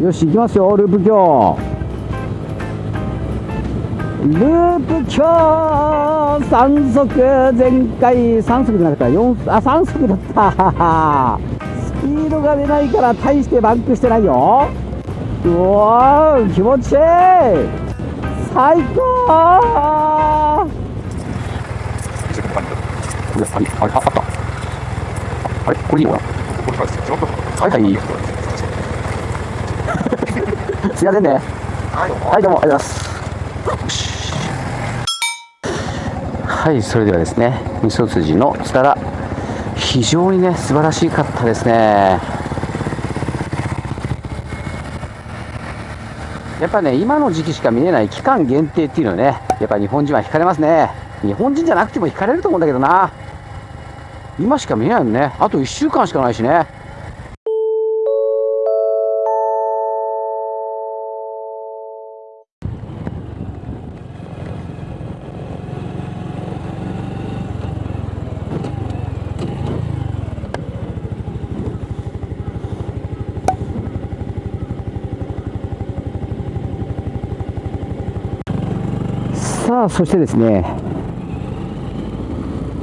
よし行きますよループ橋ループ橋3速前回3速じゃなかった4あ3速だった。スピードが出ないから大してバンクしてないよ。うわー気持ちいい。最高。これあれあれあった。あれこれいいのかな。はいはいすいませんねはいどうもありがとうございます。はいそれではですね味噌筋のつたら非常にね素晴らしかったですね。やっぱね今の時期しか見れない期間限定っていうのはねやっぱ日本人は惹かれますね。日本人じゃなくても惹かれると思うんだけどな。今しか見えないのね。あと1週間しかないしねさあそしてですね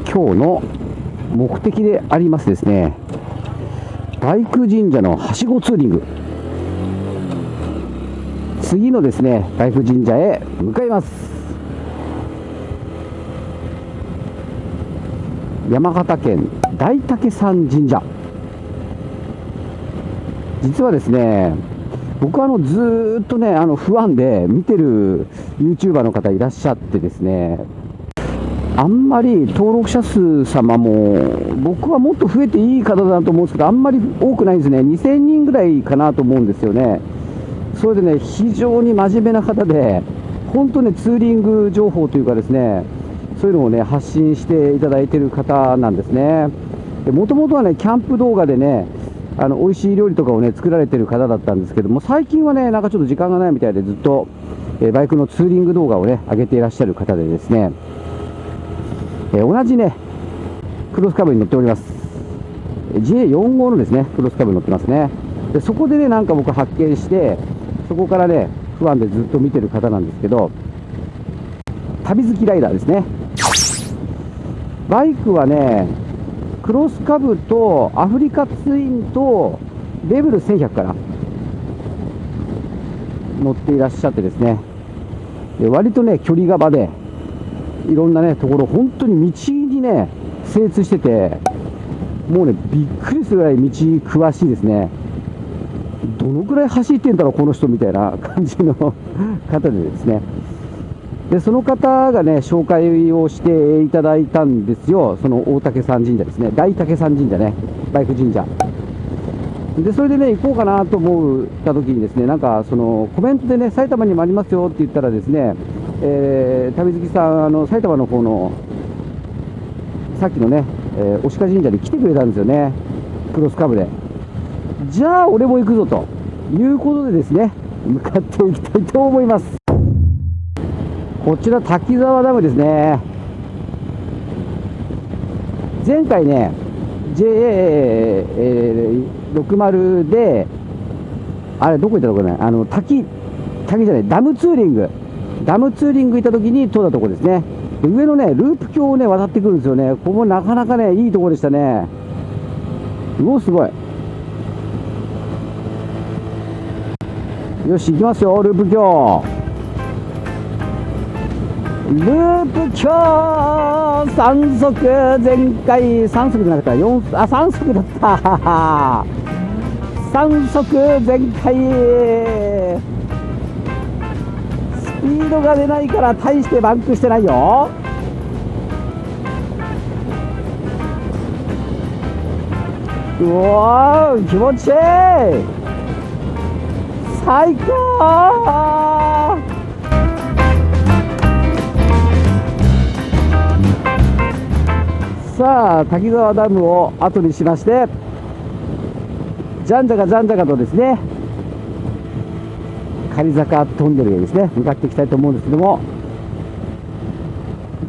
今日の目的でありますですね大工神社のはしごツーリング。次のですね大工神社へ向かいます。山形県大竹山神社。実はですね僕はあのずっとねあの不安で見てる YouTuber の方いらっしゃってですねあんまり登録者数様も僕はもっと増えていい方だと思うんですけどあんまり多くないんですね。2000人ぐらいかなと思うんですよね。それでね非常に真面目な方で本当ねツーリング情報というかですねそういうのをね発信していただいてる方なんですね。もともとはねキャンプ動画でねあの美味しい料理とかをね作られてる方だったんですけども最近はねなんかちょっと時間がないみたいでずっと、えーバイクのツーリング動画をね上げていらっしゃる方でですね、えー同じねクロスカブに乗っております。J45 のですねクロスカブに乗ってますね。でそこでねなんか僕発見してそこからね不安でずっと見てる方なんですけど旅好きライダーですね。バイクはねクロスカブとアフリカツインとレベル1100から乗っていらっしゃってですね。で割とね距離が場でいろんなねところ本当に道にね精通しててもうねびっくりするぐらい道詳しいですね。どのくらい走ってんだろうこの人みたいな感じの方でですね。でその方がね紹介をしていただいたんですよ。その大竹山神社ですね。大竹山神社ね。バイク神社。でそれでね行こうかなと思った時にですねなんかそのコメントでね埼玉にもありますよって言ったらですね、えー、旅好きさんあの埼玉の方のさっきのね、えー、押鹿神社に来てくれたんですよね。クロスカブで。じゃあ俺も行くぞということでですね向かっていきたいと思います。こちら滝沢ダムですね。前回ね JA60 であれどこ行ったとこね。あの滝滝じゃないダムツーリング。ダムツーリング行った時に通ったとこですね。で上のねループ橋をね渡ってくるんですよね。ここもなかなかねいいとこでしたね。うおすごい。よし行きますよループ橋。ループ橋3速前回3速じゃなかった4あ3速だった3速全開スピードが出ないから大してバンクしてないようおー気持ちいい最高さあ滝沢ダムを後にしましてじゃんじゃかじゃんじゃかとですね仮坂トンネルへですね向かっていきたいと思うんですけども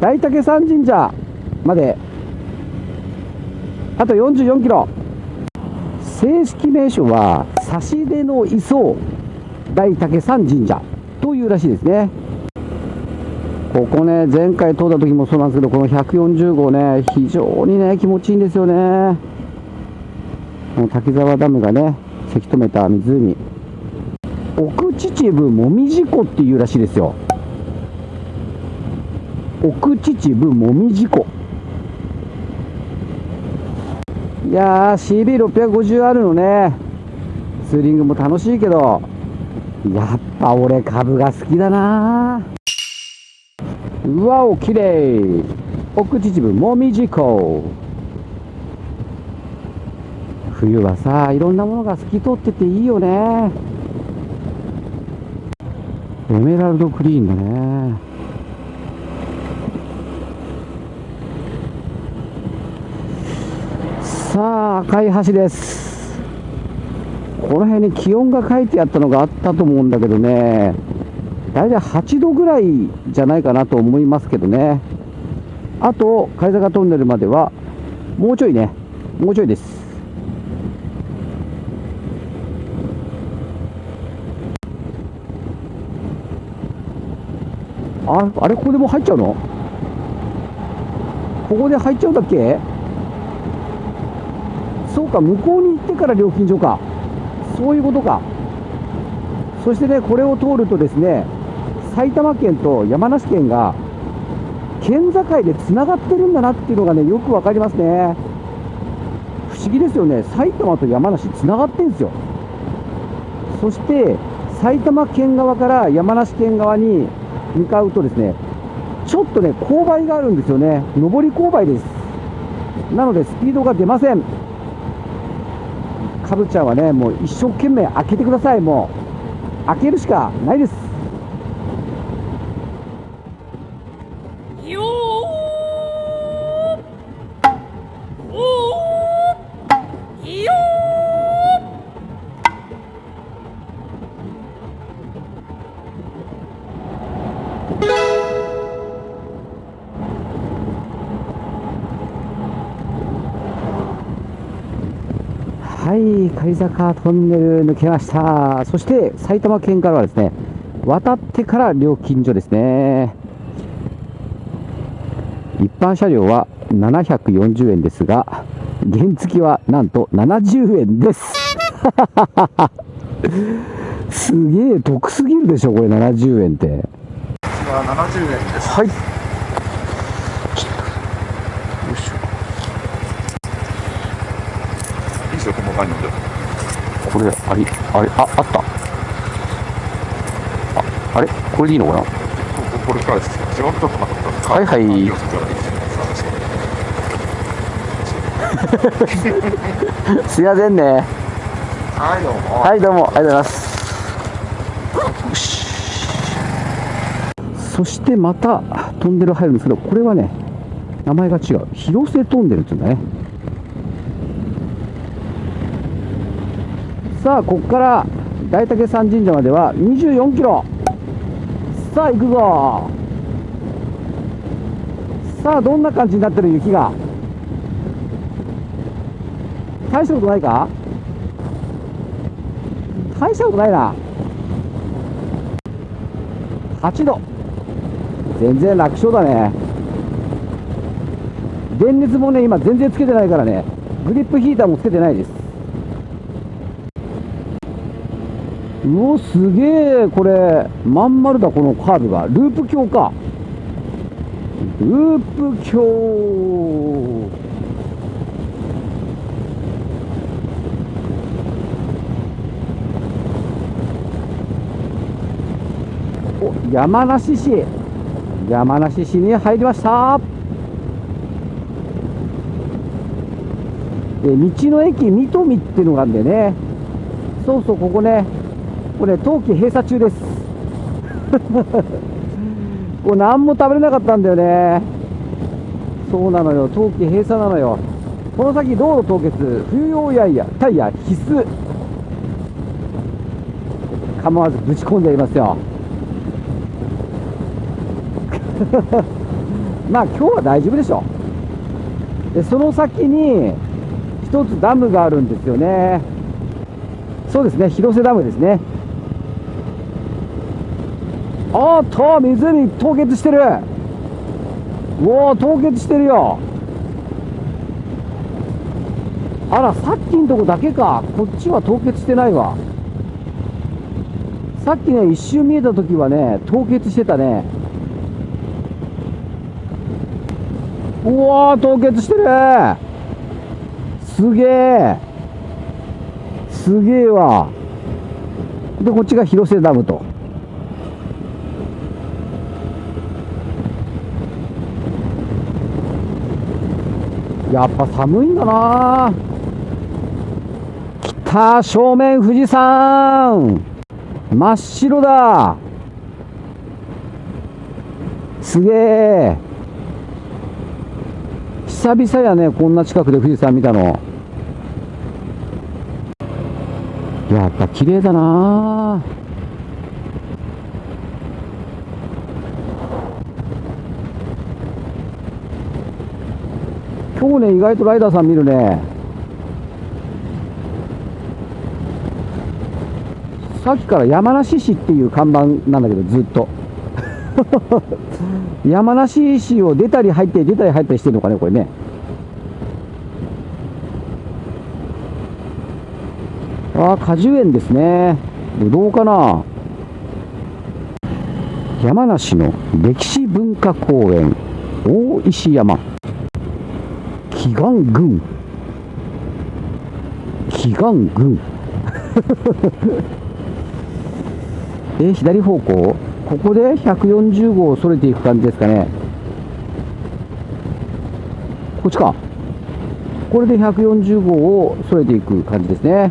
大竹山神社まであと44キロ正式名称は差し出の磯大竹山神社というらしいですね。ここね、前回通った時もそうなんですけど、この140号ね、非常にね、気持ちいいんですよね。この滝沢ダムがね、せき止めた湖。奥秩父もみじ湖っていうらしいですよ。奥秩父もみじ湖。いやー、CB650R のね、ツーリングも楽しいけど、やっぱ俺株が好きだなうわお、綺麗奥秩父もみじ湖。冬はさ、いろんなものが透き通ってていいよね。エメラルドクリーンだね。さあ、赤い橋です。この辺に気温が書いてあったのがあったと思うんだけどね、大体8度ぐらいじゃないかなと思いますけどね。あと、貝坂トンネルまでは、もうちょいね、もうちょいです。ああれ、ここでもう入っちゃうの？ここで入っちゃうんだっけ？そうか、向こうに行ってから料金所か。そういうことか。そしてね、これを通るとですね、埼玉県と山梨県が県境でつながってるんだなっていうのがね、よくわかりますね。不思議ですよね。埼玉と山梨つながってるんですよ。そして、埼玉県側から山梨県側に向かうとですね、ちょっとね、勾配があるんですよね。上り勾配です。なので、スピードが出ません。かぶちゃんはね、もう一生懸命開けてください、もう。開けるしかないです。はい、狩坂トンネル抜けました。そして、埼玉県からはですね、渡ってから料金所ですね。一般車両は740円ですが、原付はなんと70円です。すげえ得すぎるでしょ、これ70円って。は70円です。はいしょ。いいですよ、細かいので。これ、あり、あれ、あ、あった。あ、あれ？これでいいのかな？ここれからです。違うとこはいはいす すいませんね。はい、どうも。はい、どうも、ありがとうございます。そしてまたトンネル入るんですけど、これはね、名前が違う。広瀬トンネルっていうんだね。さあ、ここから大竹山神社までは24キロ。さあ、行くぞ。さあ、どんな感じになってる雪が？大したことないか？大したことないな8度全然楽勝だね電熱もね今全然つけてないからねグリップヒーターもつけてないですうおすげえこれ。まん丸だこのカーブが。ループ橋か。ループ橋。山梨市。山梨市に入りました。え道の駅水戸見っていうのがあるんでね。そうそうここね。これ冬季閉鎖中です。これ何も食べれなかったんだよね。そうなのよ。冬季閉鎖なのよ。この先道路凍結？冬用やいやタイヤ必須。構わずぶち込んでやりますよ。まあ今日は大丈夫でしょう。でその先に一つダムがあるんですよね。そうですね。広瀬ダムですね。おっと湖凍結してる。おお凍結してるよ。あらさっきんとこだけか。こっちは凍結してないわ。さっきね一瞬見えた時はね凍結してたね。うわー凍結してる。すげえすげえわ。でこっちが広瀬ダムと。やっぱ寒いんだな。来た正面富士山。真っ白だ。すげえ。久々やねこんな近くで富士山見たの。やっぱ綺麗だな。今日ね意外とライダーさん見るね。さっきから山梨市っていう看板なんだけどずっと。山梨市を出たり入って出たり入ったりしてるのかねこれね。ああ果樹園ですね。ぶどうかな。山梨の歴史文化公園大石山。祈願軍祈願軍 え左方向？ここで140号をそれていく感じですかね。こっちか。これで140号をそれていく感じですね。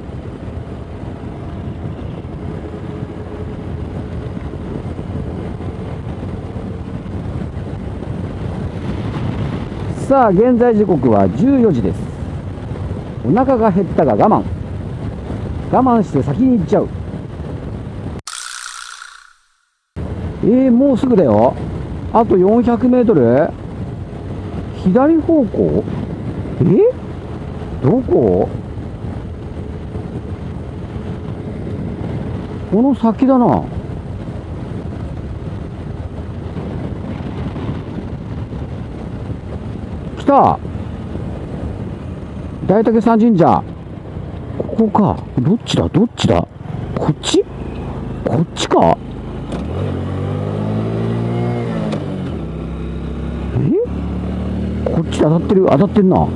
さあ現在時刻は14時です。お腹が減ったが我慢。我慢して先に行っちゃう。えー、もうすぐだよ。あと400メートル？左方向？え？どこ？この先だな来た大竹山神社ここか。どっちだ？どっちだ？こっち？こっちか？え？こっちで当たってる？当たってんな。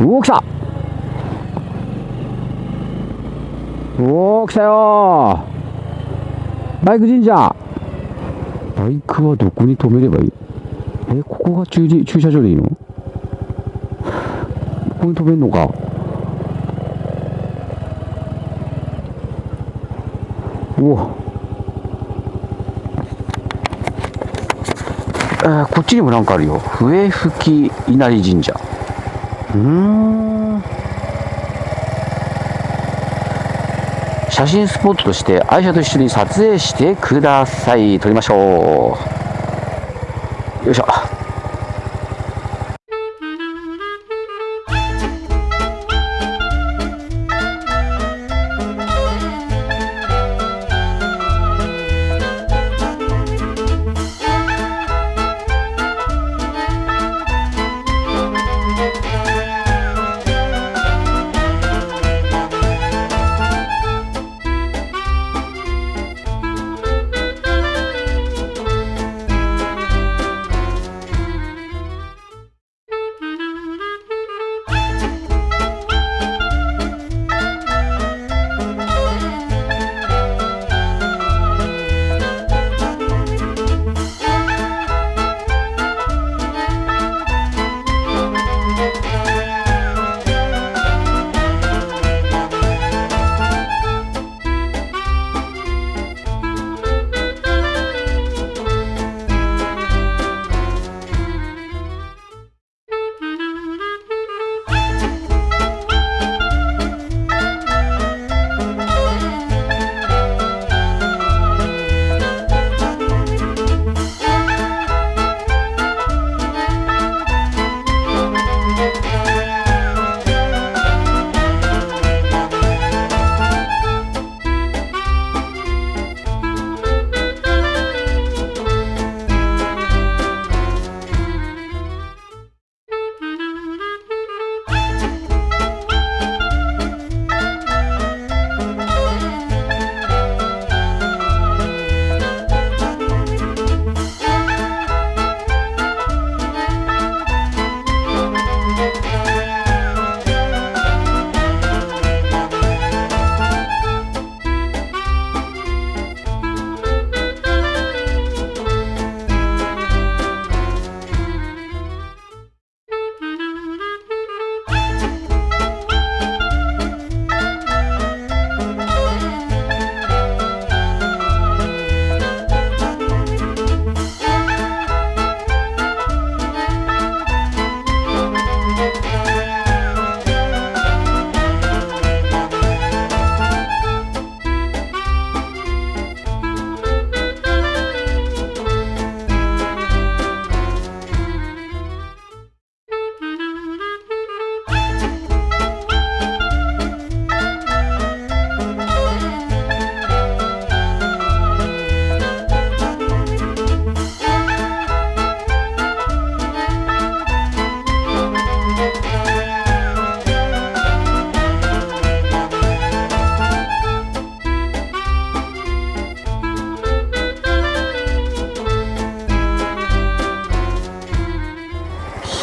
おお来た！おお来たよバイク神社。バイクはどこに止めればいい？えここが駐車駐車場でいいの？ここに止めんのかおえー、こっちにもなんかあるよ。笛吹稲荷神社。うん。写真スポットとして愛車と一緒に撮影してください。撮りましょう。よいし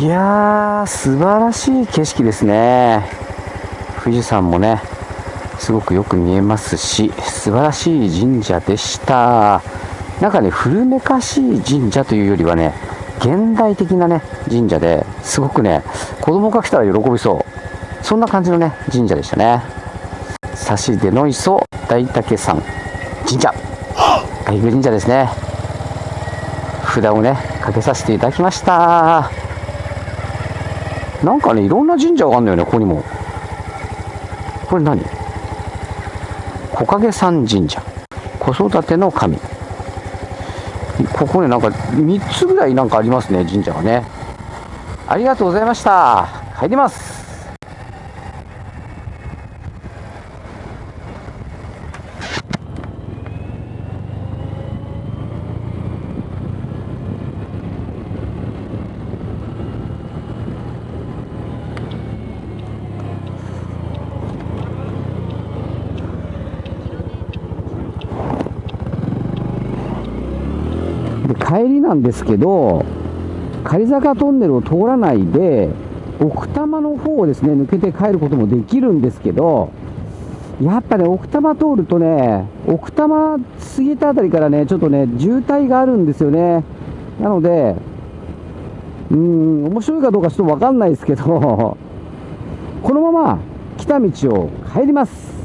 やー、素晴らしい景色ですね。富士山もね、すごくよく見えますし、素晴らしい神社でした。なんかね、古めかしい神社というよりはね、現代的なね、神社ですごくね、子供が来たら喜びそう。そんな感じのね、神社でしたね。差し出の磯大竹山神社。外宮神社ですね。札をね、かけさせていただきました。なんかね、いろんな神社があるんだよね、ここにも。これ何？木陰山神社。子育ての神。ここね、なんか3つぐらいなんかありますね、神社がね。ありがとうございました。入ります。で帰りなんですけど、仮坂トンネルを通らないで、奥多摩の方をですね、抜けて帰ることもできるんですけど、やっぱね、奥多摩通るとね、奥多摩過ぎたあたりからね、ちょっとね、渋滞があるんですよね。なので、うーん、面白いかどうかちょっとわかんないですけど、このまま来た道を帰ります。